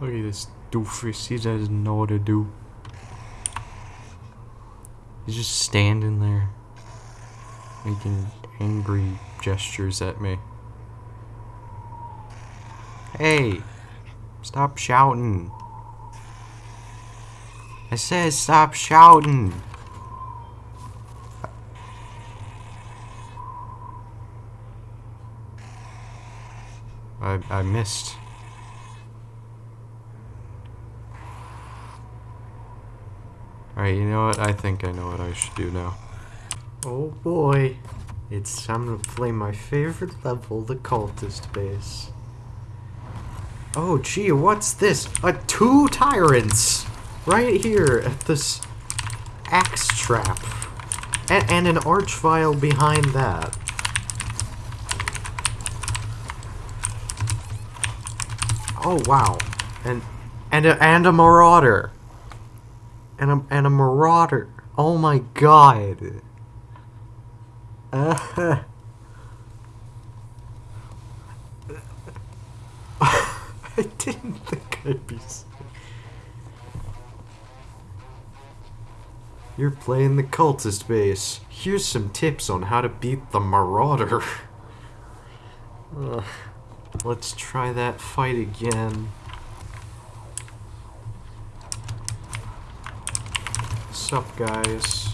Look at this doofus. He doesn't know what to do. He's just standing there. Making angry gestures at me. Hey! Stop shouting. I said stop shouting. I, I missed. Alright, you know what? I think I know what I should do now. Oh boy. It's time to play my favorite level, the cultist base. Oh gee, what's this? A two tyrants! Right here at this axe trap. And, and an archvile behind that. Oh wow. And and a, and a marauder. And a and a marauder. Oh my god. Uh, I didn't think I'd be. You're playing the cultist base. Here's some tips on how to beat the marauder. Let's try that fight again. Sup, guys?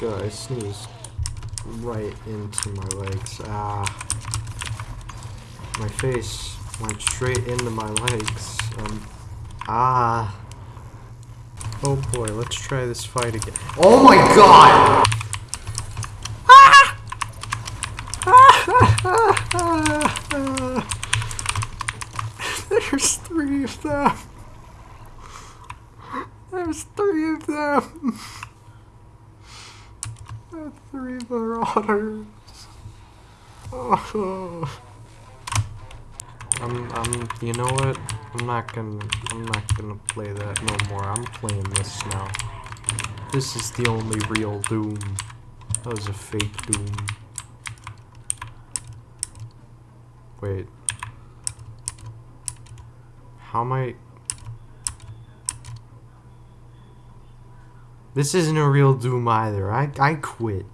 God, I sneezed right into my legs. Ah. My face went straight into my legs. Um, ah. Oh boy, let's try this fight again. Oh my god! There's three of them. There's three of them. There's three marauders. Oh. I'm, I'm, you know what? I'm not gonna, I'm not gonna play that no more. I'm playing this now. This is the only real Doom. That was a fake Doom. Wait. How am I... This isn't a real Doom either. I, I quit.